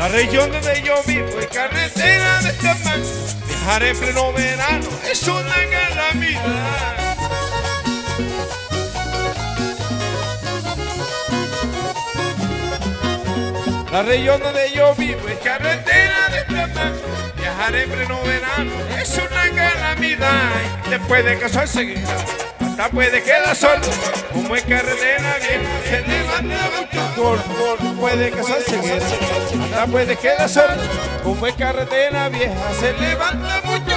La región donde yo vivo es carretera de chamán. Viajar en pleno verano es una calamidad. La región donde yo vivo es carretera de chamán. Viajar en pleno verano es una calamidad. Después de casarse, hasta puede quedar sordo. Como es carretera bien, se levanta mucho polvo. Puede casarse, hasta puede quedar sordo. Como es carretera vieja, se levanta mucho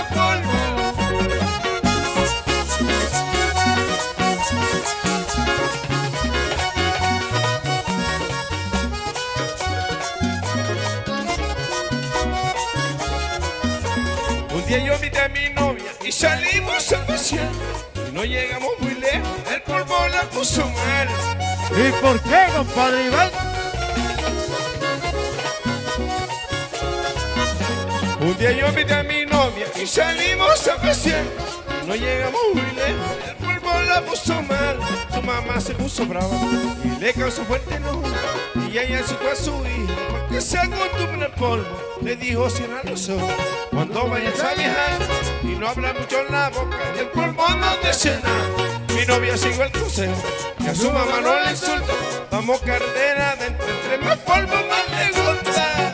día yo invité a mi novia y salimos a pasear. Y no llegamos muy lejos, el polvo la puso mal. ¿Y por qué, compadre Iván? Un día yo invité a mi novia y salimos a pasear. No llegamos muy lejos, se puso brava y le causó fuerte enojo. Y ella asustó a su hija porque se acostumbra al polvo. Le dijo cierra los ojos cuando vayas a viajar y no habla mucho en la boca y el polvo no te cena. Mi novia siguió el consejo que a su mamá no le insulta. Vamos carretera adentro, entre más polvo más le gusta.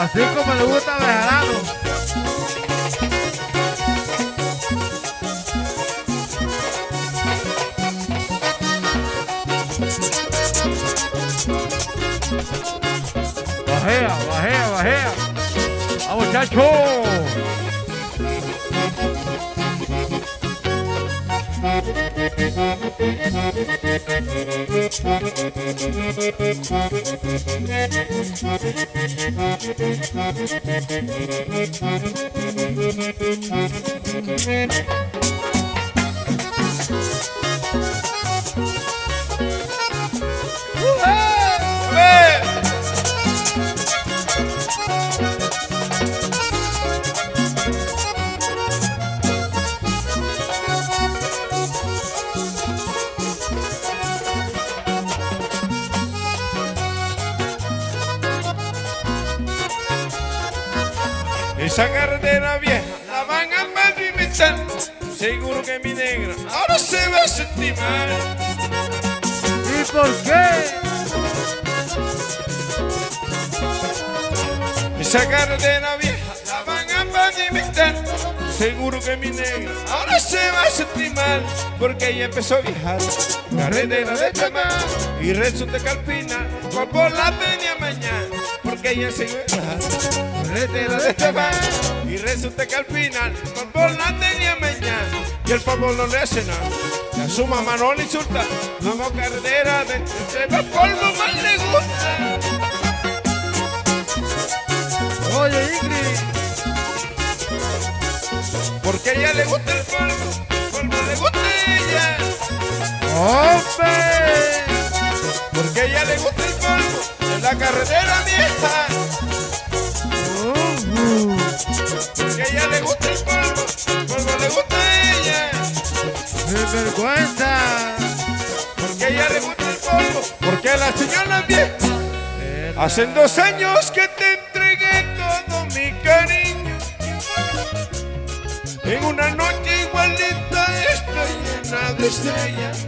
Así como le gusta a Bejarano. her. Amerikansk K. Thank Esa carretera vieja la van a pavimentar. Seguro que mi negra ahora se va a sentir mal. ¿Y por qué? Esa carretera vieja la van a pavimentar. Seguro que mi negra ahora se va a sentir mal porque ella empezó a viajar carretera de chamán y que al final fue por la tenía mañana porque ella se iba a viajar carretera de chamán y resulta que al final fue por la tenía mañana y el polvo no le hace nada y a su mamá no le insulta vamos carretera de entre más polvo más le gusta Oye, Ingrid. porque ella le gusta el polvo el polvo le gusta ella ¡Hombre! Porque ella le gusta el polvo de la carretera vieja. Hacen dos años que te entregué todo mi cariño. En una noche igualita estoy llena de estrellas.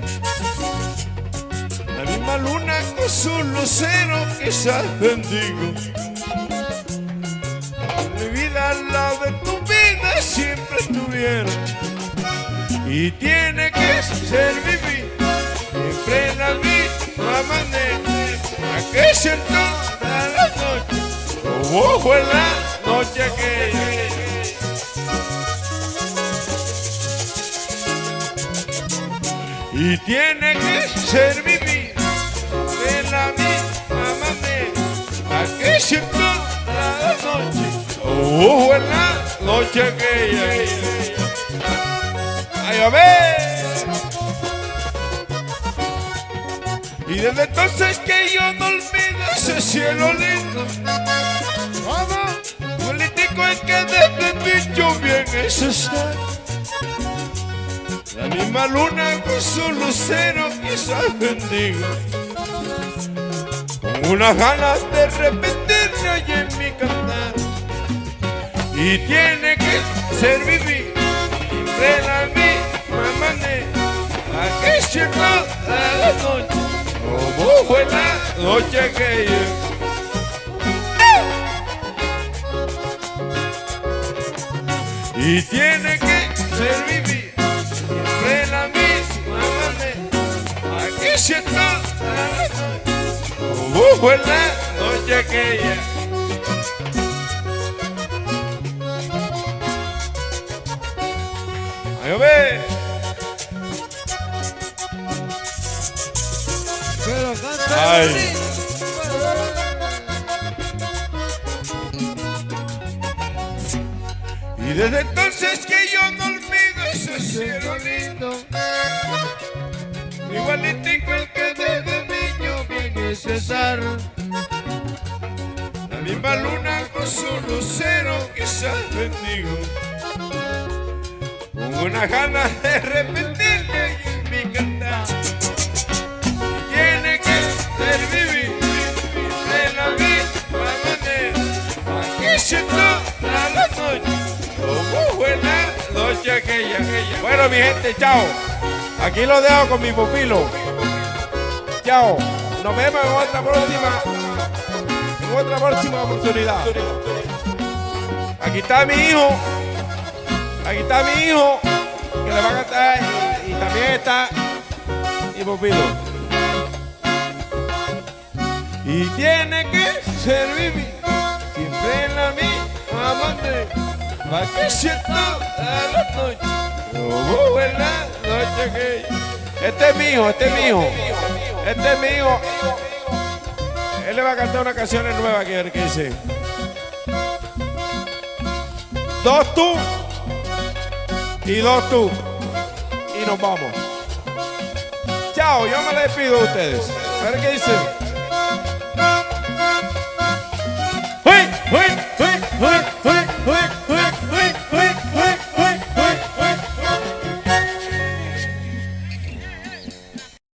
La misma luna con su lucero quizás bendigo. Mi vida al lado de tu vida siempre estuvieron. Y tiene que ser vivir siempre la misma manera. Que noche, como fue la noche aquella. Y tiene que ser vivir de la misma manera. Que toda la noche, como fue la noche aquella. ¡Ay, a ver! Y desde entonces que yo no olvido ese cielo lindo. La misma luna con su lucero quizás bendiga. Con unas ganas de repetirse ahí en mi cantar. Y tiene que ser vivir siempre la misma manera. Toda la noche, como fue la noche que yo. Y tiene que ser vivir siempre la misma manera. Aquí toda la como fue la noche que ya. Ay, ve. Pero canta Y desde entonces que yo no olvido ese cielo lindo. Igualitico el que desde niño bien es César. La misma luna con su lucero quizás bendigo. Con unas ganas de repetirle en mi cantar. Tiene que ser vivir Bueno, mi gente, chao. Aquí lo dejo con mi pupilo. Chao. Nos vemos en otra próxima. En otra próxima oportunidad. Aquí está mi hijo. Aquí está mi hijo. Que le va a cantar. Y, también está mi pupilo. Y tiene que ser vivir siempre en la misma. Vacacionando a la noche. Oh, en la noche que... Este es mi hijo, este es mi hijo. Este es mi hijo. Él le va a cantar una canción nueva que, que dice. Dos tú y dos tú. Y nos vamos. Chao, yo me despido de ustedes. A ver qué dice. ¡Uy, uy, uy, uy!